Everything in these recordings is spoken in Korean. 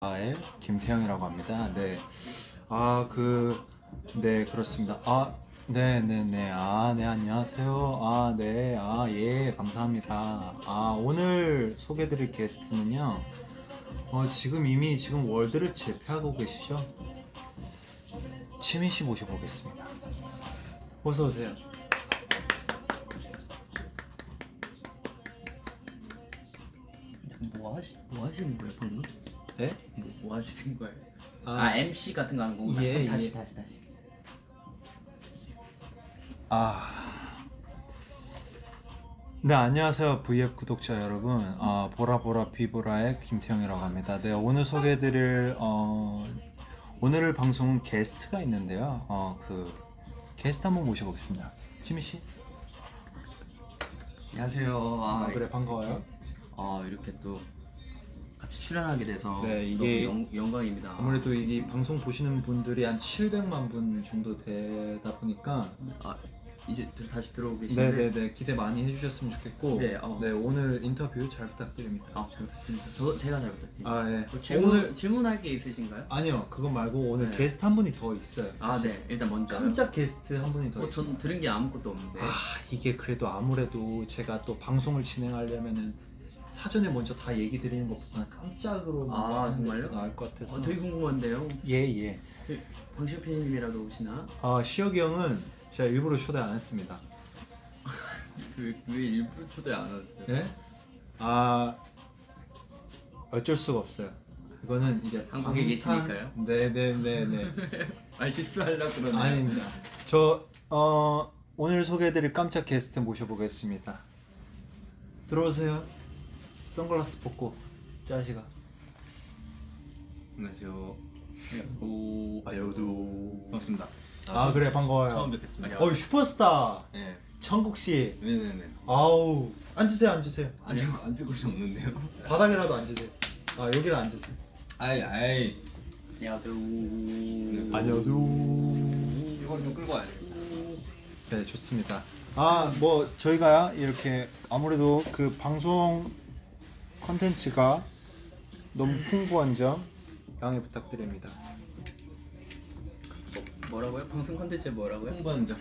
아의 김태형이라고 합니다. 네. 아, 그, 네, 그렇습니다. 아, 네, 네, 네. 아, 네, 안녕하세요. 아, 네. 아, 예, 감사합니다. 아, 오늘 소개드릴 게스트는요. 어, 지금 이미 지금 월드를 제패하고 계시죠? 치민 씨 모셔보겠습니다. 어서 오세요. 뭐 하시 뭐 하시는 거예요 방금? 네? 뭐, 뭐 하시는 거예요? 아. 아, MC 같은 거 하는 거구나. 예, 다시 예. 다시 다시. 아. 네, 안녕하세요. VF 구독자 여러분. 아, 보라보라 비보라의 김태형이라고 합니다. 네, 오늘 소개해드릴, 어, 오늘 방송은 게스트가 있는데요. 어, 그, 게스트 한번 모셔보겠습니다. 지미씨. 안녕하세요. 아, 아, 그래, 반가워요. 아 이렇게 또 같이 출연하게 돼서 네, 이게 영, 영광입니다. 아무래도 이 방송 보시는 분들이 한 700만 분 정도 되다 보니까 아 이제 들, 다시 들어오고 계신데. 네네네 기대 많이 해주셨으면 좋겠고 네, 어. 오늘 인터뷰 잘 부탁드립니다. 아 잘 부탁드립니다. 저 제가 잘 부탁드립니다. 아 예. 또 질문 오늘 질문할 게 있으신가요? 아니요 그거 말고 오늘 네. 게스트 한 분이 더 있어요. 아네 일단 먼저. 깜짝 게스트 한 분이 더 어, 있어요. 전 들은 게 아무것도 없는데. 아 이게 그래도 아무래도 제가 또 방송을 진행하려면은 사전에 먼저 다 얘기 드리는 것보다는 깜짝으로 아, 정말요? 나을 것 같아서. 어, 되게 궁금한데요. 예 예. 그, 방시혁 PD님이라도 오시나? 아 시혁이 형은 제가 일부러 초대 안 했습니다. 왜, 왜 일부러 초대 안 하세요? 네? 아 어쩔 수가 없어요. 이거는 이제 한국에 계시니까요? 네네네네. 아 실수하려고 그러네. 아닙니다. 저 어, 오늘 소개해드릴 깜짝 게스트 모셔보겠습니다. 들어오세요. 선글라스 벗고 짜시가. 안녕하세요. 오. 아여도. 반갑습니다. 아 그래 반가워요. 처음 뵙겠습니다. 어이 슈퍼스타 네. 천국 씨. 네네네. 아우 앉으세요 앉으세요. 앉을 앉을 곳이 없는데요. 바닥이라도 앉으세요. 아 여기를 앉으세요. 아이 아이. 야도. 아니어도. 이걸 좀 끌고 와야 돼. 네 좋습니다. 아 뭐 저희가 이렇게 아무래도 그 방송 컨텐츠가 너무 풍부한 점 양해 부탁드립니다. 뭐, 뭐라고요? 방송 컨텐츠 뭐라고요? 홍보한 점.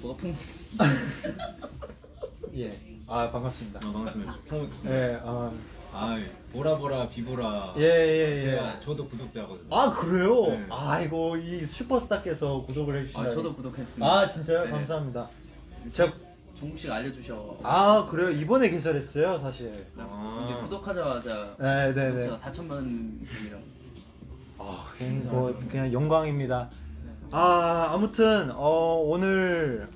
뭐가 풍? 예. 아 반갑습니다. 아 반갑습니다. 예. 아. 아이 보라 보라 비보라. 예, 예, 예. 제가 저도 구독자거든요. 아 그래요? 네. 아이고 이 슈퍼스타께서 구독을 해주시다니. 아 저도 구독했습니다. 아 진짜요? 네. 감사합니다. 제가 씨가 알려주셔. 아 그래요? 이번에 개설했어요 사실. 아. 이제 구독하자마자 네 네 네. 구독자 4천만 분이랑. 아 그냥 뭐 그냥 영광입니다. 아 아무튼 어 오늘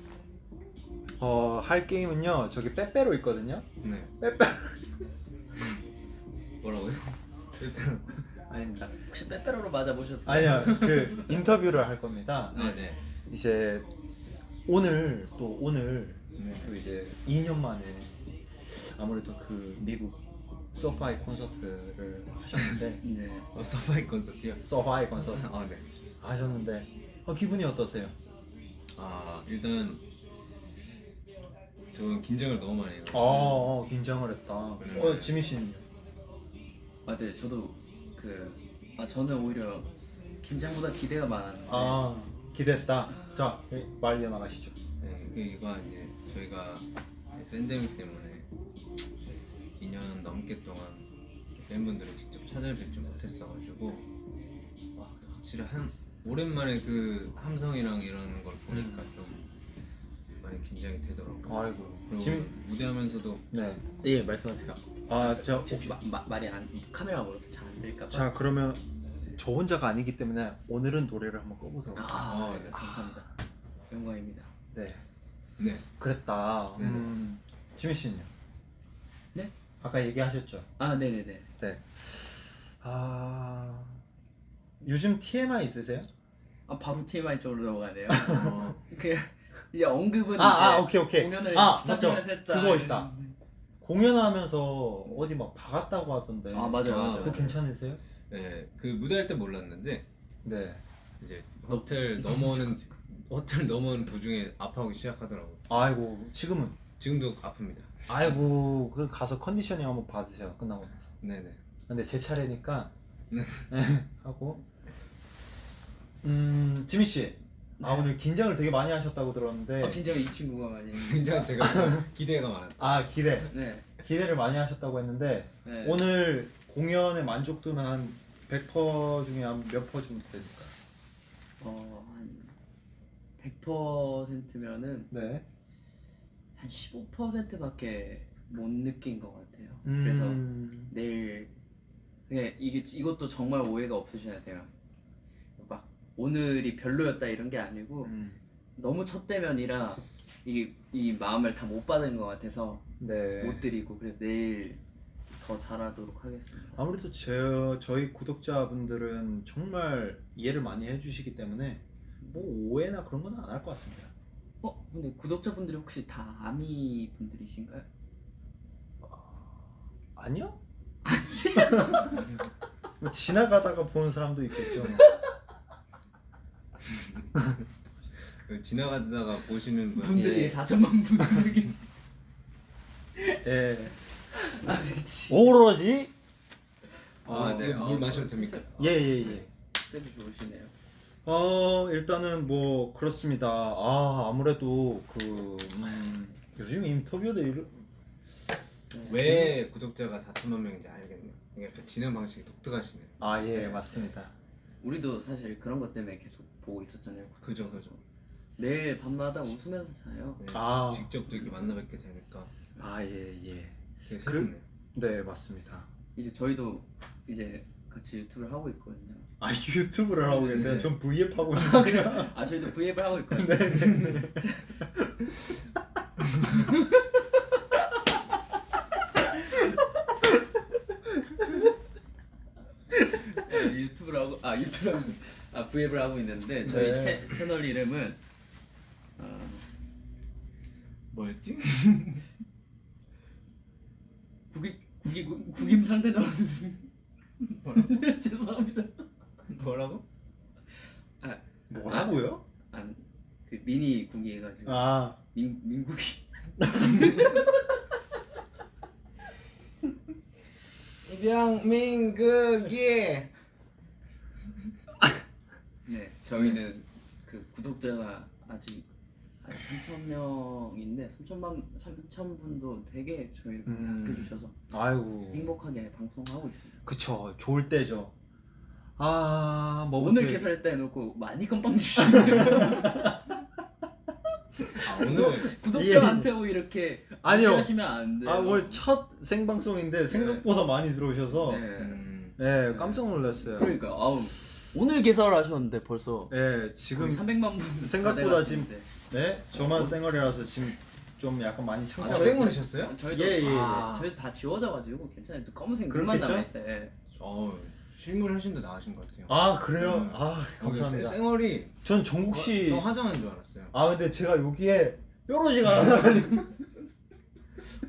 어 할 게임은요 저기 빼빼로 있거든요. 네. 빼빼 뭐라고요? 아닙니다. 혹시 빼빼로로 맞아 보셨어요? 아니요 그 인터뷰를 할 겁니다. 네 네. 이제 오늘 또 오늘 네. 또 이제 2년 만에 아무래도 그 미국 소파이 콘서트를 하셨는데 네. 어, 서바이 콘서트요. 소파이 콘서트 아 네. 하셨는데 어, 기분이 어떠세요? 아 일단 저는 긴장을 너무 많이 해요. 어, 어 긴장을 했다. 네. 어 지민 씨는 아, 네. 저도 그 아, 저는 오히려 긴장보다 기대가 많았는데. 아 기대했다. 자말 이어나가시죠. 네, 그 이거 이제 저희가 팬데믹 때문에 2년 넘게 동안 팬분들을 직접 찾아뵙지 못했어가지고 와, 확실히 한 오랜만에 그 함성이랑 이런 걸 보니까 좀 많이 긴장이 되더라고요. 아이고 그리고 지민 무대하면서도 네. 예, 말씀하세요. 아저 마, 마, 말이 안 카메라 멀어서 잘 안 들릴까 봐. 자 그러면 저 혼자가 아니기 때문에 오늘은 노래를 한번 꺼보도록. 아, 아, 네. 네. 감사합니다. 영광입니다. 네. 네 그랬다. 네. 음, 지민 씨는요? 네? 아까 얘기하셨죠. 아, 네, 네, 네. 네. 아 요즘 TMI 있으세요? 아, 바로 TMI 쪽으로 넘어가네요. 어, 그 이제 언급은 아, 이제 아, 오케이, 오케이. 공연을 아, 맞죠. 했다. 그거 있다. 공연하면서 어디 막 박았다고 하던데. 아, 맞아요, 아, 맞아요. 그거 괜찮으세요? 네, 그 무대할 때 몰랐는데 네. 이제 호텔 넘어오는 호텔 넘어오는 도중에 아파하기 시작하더라고요. 아이고 지금은 지금도 아픕니다. 아이고 그 가서 컨디셔닝 한번 받으세요 끝나고 나서. 네네. 근데 제 차례니까 네, 하고 음 지민 씨. 아 오늘 긴장을 되게 많이 하셨다고 들었는데 아, 긴장이 이 친구가 많이. 굉장히 제가 기대가 많았다. 아 기대 네. 기대를 많이 하셨다고 했는데 네. 오늘 공연의 만족도는 한 100% 중에 한 몇 퍼 정도 될까요? 어한 100%면은 네. 한 15%밖에 못 느낀 것 같아요. 음, 그래서 내일 그냥 이게 이것도 정말 오해가 없으셔야 돼요. 막 오늘이 별로였다 이런 게 아니고 음, 너무 첫 대면이라 이게 이 마음을 다 못 받은 것 같아서 네. 못 드리고 그래서 내일 더 잘하도록 하겠습니다. 아무래도 제, 저희 구독자분들은 정말 이해를 많이 해주시기 때문에 뭐 오해나 그런 건 안 할 것 같습니다. 어 근데 구독자분들이 혹시 다 아미 분들이신가요? 아니요? 뭐 지나가다가 보는 사람도 있겠죠. 그 지나가다가 보시는 분 분들이 예. 4천만 분들이. 예. 아 그렇지. 오로지 아, 네. 어, 물 마셔도 됩니까? 예 예 예. 쌤이 좋으시네요. 어 일단은 뭐 그렇습니다. 아 아무래도 그 음, 요즘 인터뷰들 이런 왜 구독자가 4천만 명인지 알겠네요. 그러니까 그 진행 방식이 독특하시네요. 아 예 맞습니다. 우리도 사실 그런 것 때문에 계속 보고 있었잖아요. 그죠, 그죠. 매일 밤마다 웃으면서 자요. 네, 아. 직접 또 이렇게 만나 뵙게 되니까 아 예 예. 되게 그-. 네 맞습니다. 이제 저희도 이제 같이 유튜브를 하고 있거든요. 아 유튜브를 하고 계세요? 네. 전 V앱 하고 있는데. 아 저희도 V앱을 하고 있거든요. 네, 유튜브를 하고 아 유튜브를 하고 아 V앱을 하고 있는데 저희 네. 채, 채널 이름은 어, 뭐였지? 국임 국임 국임 상태 나오는 중 죄송합니다. 뭐라고? 아, 뭐라고요? 아그 미니 국이 해가지고 아 민 민국이 이병민극이 네 저희는 그 구독자가 아직 3천 명인데 3천만 3천 분도 되게 저희를 많이 음. 아껴주셔서 아이고 행복하게 방송하고 있습니다. 그쵸 좋을 때죠. 아 뭐부터 오늘 개설했다 해놓고 많이 건빵 주시네요. 아, 오늘 구독자한테 뭐 이렇게 아니요. 무시하시면 안 돼요. 아 오늘 첫 생방송인데 생각보다 많이 들어오셔서 네. 음, 네 깜짝 놀랐어요. 그러니까 아우 오늘 개설하셨는데 벌써 네 지금 지금 300만 분 생각보다 다 지금. 네 저만 쌩얼이라서 지금 좀 약간 많이 아, 창피하고 쌩얼이셨어요? 저희도 예, 예, 예. 아, 저희도 다 지워져가지고 괜찮아요. 또 검은색 물만 그렇겠죠? 남아있어요. 예. 어, 실물 훨씬 더 나으신 것 같아요. 아 그래요? 음. 아 감사합니다. 쌩얼이 전 정국 씨. 저 화장한 줄 알았어요. 아 근데 제가 여기에 뾰루지가 하나 나가지고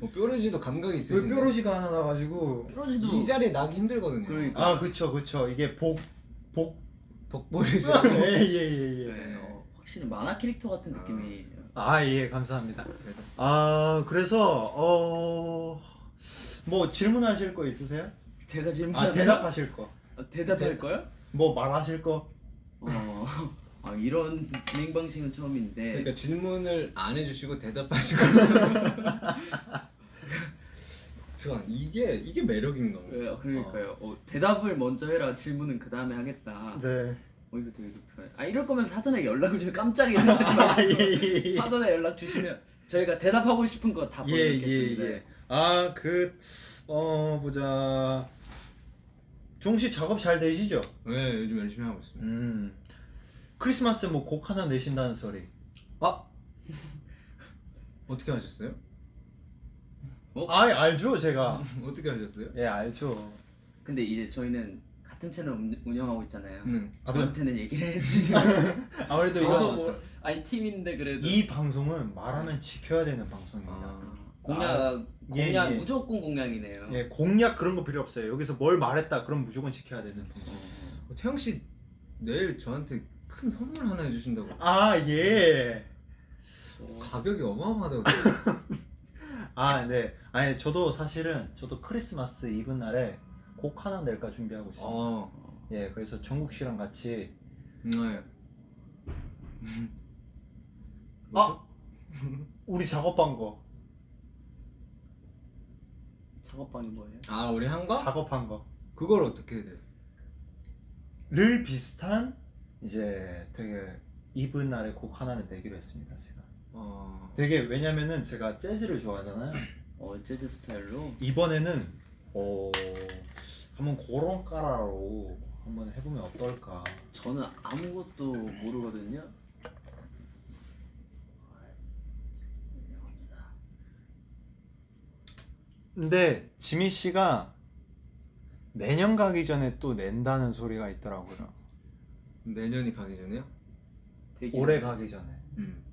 어, 뾰루지도 감각이 왜 있으신데 뾰루지가 하나 나가지고 프로지도 이 자리에 나기 힘들거든요. 그러니까. 아 그쵸 그쵸 이게 복 복 복보이시 예예 예 예. 네, 어, 확실히 만화 캐릭터 같은 아. 느낌이 아 예 감사합니다. 아 그래서 어 뭐 질문하실 거 있으세요? 제가 아 질문하면 대답하실 거. 어, 대답할 거요? 뭐 말하실 거? 어, 아, 이런 진행 방식은 처음인데 그러니까 질문을 안 해주시고 대답하시고 독특한 이게 이게 매력인가. 네, 그러니까요. 어, 대답을 먼저 해라. 질문은 그 다음에 하겠다. 네. 어 이거 되게 독특하네. 아 이럴 거면 사전에 연락을 주면 깜짝이야 생각하지 마시고 예예예. 사전에 연락 주시면 저희가 대답하고 싶은 거 다 보여드리겠습니다. 예, 예. 아그 어 보자. 종씨 작업 잘 되시죠? 네 요즘 열심히 하고 있습니다. 음. 크리스마스 뭐 곡 하나 내신다는 소리. 아 어떻게 하셨어요? 아 알죠 제가. 어떻게 하셨어요? 예 알죠. 근데 이제 저희는 같은 채널 운- 운영하고 있잖아요. 응. 저한테는 얘기를 해주시면 아무래도 저도 뭐 아니 팀인데 그래도 이 방송은 말하면 지켜야 되는 방송입니다. 아, 공약 예, 공약 예. 무조건 공약이네요. 예 공약 그런 거 필요 없어요. 여기서 뭘 말했다 그럼 무조건 지켜야 되는 방송. 어, 태영 씨 내일 저한테 큰 선물 하나 해주신다고 아 예. 어, 가격이 어마어마하다고 아 네. 아니 저도 사실은 저도 크리스마스 이브 날에 곡 하나 낼까 준비하고 있습니다. 어, 예, 그래서 정국 씨랑 같이 네. 아 우리 작업한 거 작업방이 뭐예요? 아 우리 한 거? 작업한 거. 그걸 어떻게 해야 돼? 를 비슷한 이제 되게 이분 날의 곡 하나를 내기로 했습니다 제가 어, 되게 왜냐면은 제가 재즈를 좋아하잖아요 어 재즈 스타일로 이번에는 어 한번 그런 까라로 한번 해보면 어떨까 저는 아무것도 모르거든요. 근데 지미 씨가 내년 가기 전에 또 낸다는 소리가 있더라고요 내년이 가기 전에요? 되게 올해 가기 전에 음.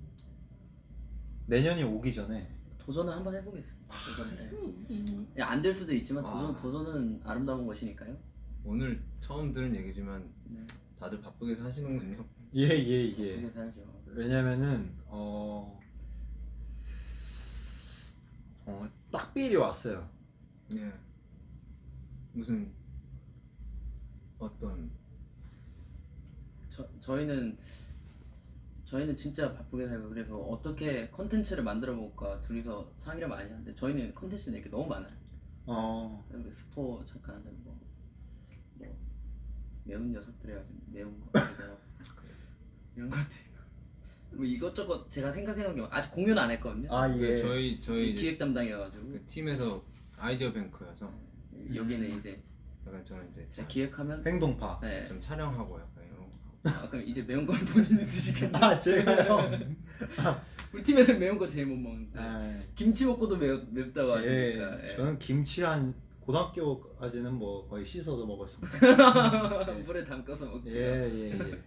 내년이 오기 전에 도전을 한번 해보겠습니다. 이번에 안될 수도 있지만 도전 아. 도전은 아름다운 것이니까요. 오늘 처음 들은 얘기지만 네. 다들 바쁘게 사시는군요. 예예예 그렇게 살죠. 왜냐면은 어, 어 딱비일이 왔어요 네. 무슨 어떤 저 저희는 저희는 진짜 바쁘게 살고 그래서 어떻게 컨텐츠를 만들어 볼까 둘이서 상의를 많이 하는데 저희는 컨텐츠 낼게 너무 많아요. 어뭐 스포 잠깐 하자 뭐, 뭐 매운 녀석들 해가지고 매운 거 이런 것들 뭐 이것저것 제가 생각해 놓은 게 아직 공유는 안 했거든요. 아그 예. 저희 저희 기획 담당이어가지고 그 팀에서 아이디어 뱅크여서 여기는 이제 약간 저는 이제 기획하면 행동파. 네. 좀 촬영하고 약간 이런 거. 아 그럼 이제 매운 건 본인이 드시겠네. 아 제가요. 우리 팀에서 매운 거 제일 못 먹는데 아, 김치 먹고도 매 맵다고 예. 하시니까. 예. 저는 김치 한 고등학교까지는 뭐 거의 씻어서 먹었습니다. 예. 물에 담가서 먹고요. 예예 예, 예.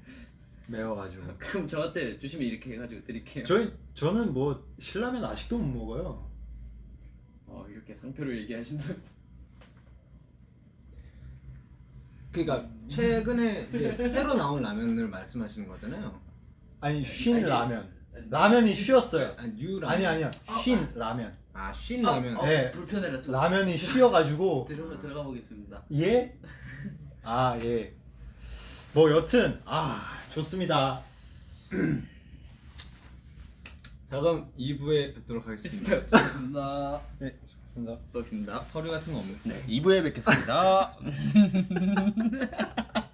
매워가지고. 그럼 저한테 주시면 이렇게 해가지고 드릴게요. 저희 저는 뭐 신라면 아직도 못 먹어요. 어 이렇게 상표를 얘기하신다. 그러니까 최근에 이제 새로 나온 라면을 말씀하시는 거잖아요. 아니 쉰 아니, 라면. 라면이 쉬었어요. 아니 유 라면. 아니 아니요. 쉰 라면. 아 쉰 라면. 어, 네. 불편해라 좀. 라면이 쉬어 가지고 들어 들어가 보겠습니다. 예? 아 예. 뭐 여튼 아 좋습니다. 자 그럼 2부에 뵙도록 하겠습니다. 감사합니다. 네, 좋습니다. 수고하셨습니다. 서류 같은 거 없나요? 네, 2부에 뵙겠습니다.